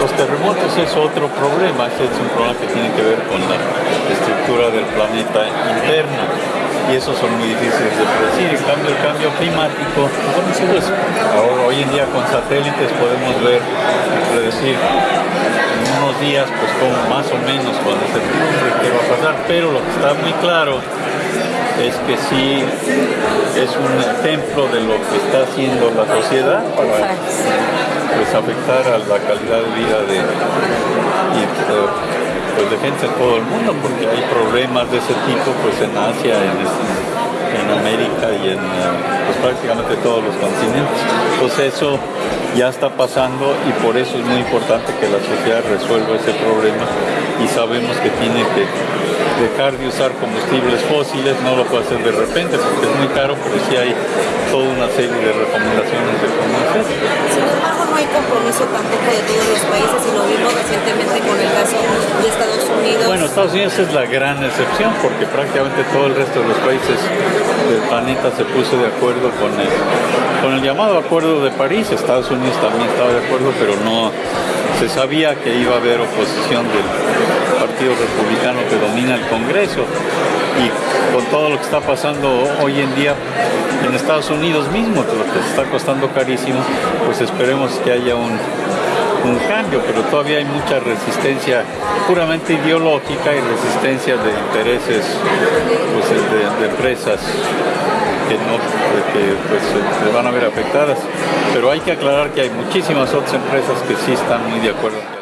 Los terremotos es otro problema, es un problema que tiene que ver con la estructura del planeta interno y esos son muy difíciles de predecir. En cambio, el cambio climático, ahora hoy en día con satélites podemos ver y predecir en unos días, pues como más o menos con certidumbre qué va a pasar, pero lo que está muy claro es que sí es un ejemplo de lo que está haciendo la sociedad para pues, afectar a la calidad de vida de, eh, pues, de gente de todo el mundo, porque hay problemas de ese tipo pues, en Asia, en, en América y en eh, pues, prácticamente todos los continentes. Entonces eso ya está pasando y por eso es muy importante que la sociedad resuelva ese problema y sabemos que tiene que dejar de usar combustibles fósiles, no lo puede hacer de repente porque es muy caro, pero sí hay toda una serie de recomendaciones de cómo hacer. Sin embargo, no hay compromiso tampoco de todos los países y lo vimos recientemente con el caso de Estados Unidos. Bueno, Estados Unidos es la gran excepción porque prácticamente todo el resto de los países del planeta se puso de acuerdo con el, con el llamado Acuerdo de París. Estados Unidos también estaba de acuerdo, pero no se sabía que iba a haber oposición del Partido Republicano que domina el Congreso y con todo lo que está pasando hoy en día en Estados Unidos mismo, lo que está costando carísimo, pues esperemos que haya un, un cambio, pero todavía hay mucha resistencia puramente ideológica y resistencia de intereses pues, de, empresas que, no, que pues, se van a ver afectadas. Pero hay que aclarar que hay muchísimas otras empresas que sí están muy de acuerdo.